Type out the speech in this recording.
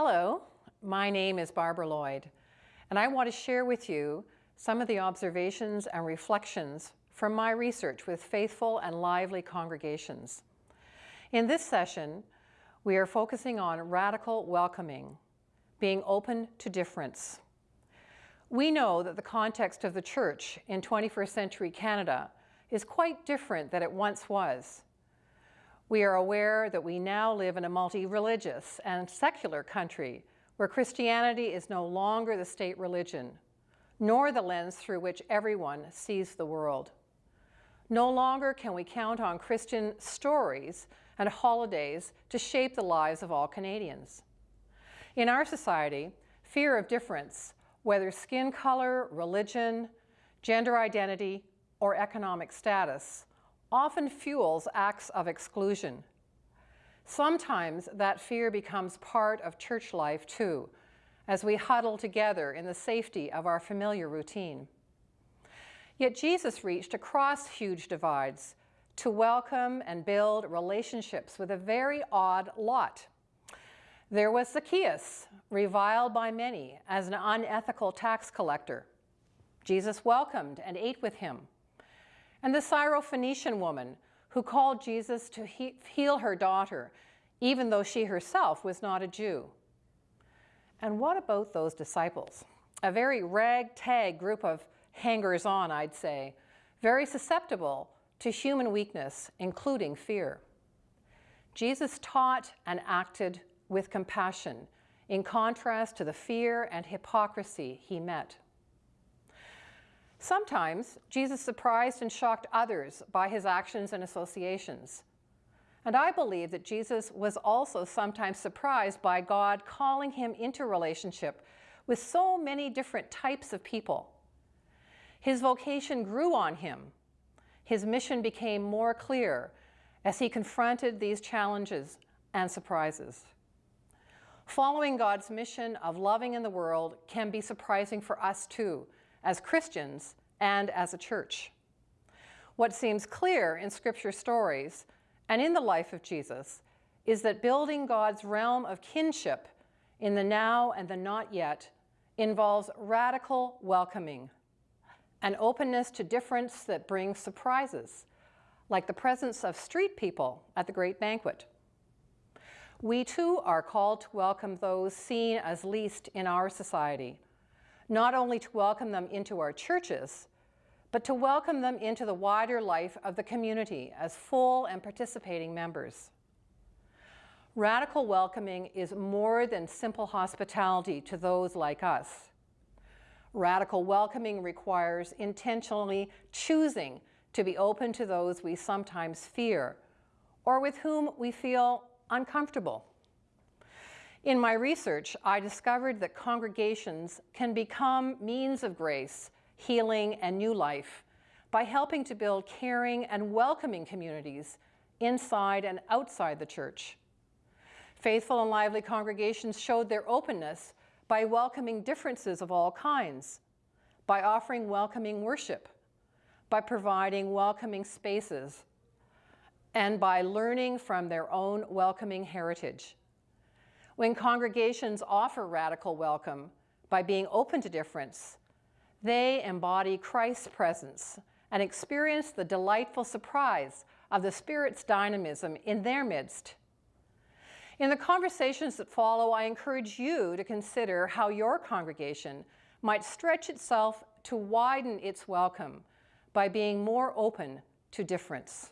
Hello, my name is Barbara Lloyd, and I want to share with you some of the observations and reflections from my research with faithful and lively congregations. In this session, we are focusing on radical welcoming, being open to difference. We know that the context of the church in 21st century Canada is quite different than it once was. We are aware that we now live in a multi-religious and secular country where Christianity is no longer the state religion, nor the lens through which everyone sees the world. No longer can we count on Christian stories and holidays to shape the lives of all Canadians. In our society, fear of difference, whether skin color, religion, gender identity, or economic status, often fuels acts of exclusion. Sometimes that fear becomes part of church life too, as we huddle together in the safety of our familiar routine. Yet Jesus reached across huge divides to welcome and build relationships with a very odd lot. There was Zacchaeus, reviled by many as an unethical tax collector. Jesus welcomed and ate with him and the Syrophoenician woman who called Jesus to he heal her daughter, even though she herself was not a Jew. And what about those disciples? A very ragtag group of hangers-on, I'd say, very susceptible to human weakness, including fear. Jesus taught and acted with compassion, in contrast to the fear and hypocrisy he met. Sometimes Jesus surprised and shocked others by his actions and associations. And I believe that Jesus was also sometimes surprised by God calling him into relationship with so many different types of people. His vocation grew on him. His mission became more clear as he confronted these challenges and surprises. Following God's mission of loving in the world can be surprising for us too, as Christians and as a church. What seems clear in scripture stories and in the life of Jesus is that building God's realm of kinship in the now and the not yet involves radical welcoming, an openness to difference that brings surprises, like the presence of street people at the great banquet. We too are called to welcome those seen as least in our society, not only to welcome them into our churches, but to welcome them into the wider life of the community as full and participating members. Radical welcoming is more than simple hospitality to those like us. Radical welcoming requires intentionally choosing to be open to those we sometimes fear or with whom we feel uncomfortable. In my research, I discovered that congregations can become means of grace, healing, and new life by helping to build caring and welcoming communities inside and outside the church. Faithful and lively congregations showed their openness by welcoming differences of all kinds, by offering welcoming worship, by providing welcoming spaces, and by learning from their own welcoming heritage. When congregations offer radical welcome by being open to difference, they embody Christ's presence and experience the delightful surprise of the Spirit's dynamism in their midst. In the conversations that follow, I encourage you to consider how your congregation might stretch itself to widen its welcome by being more open to difference.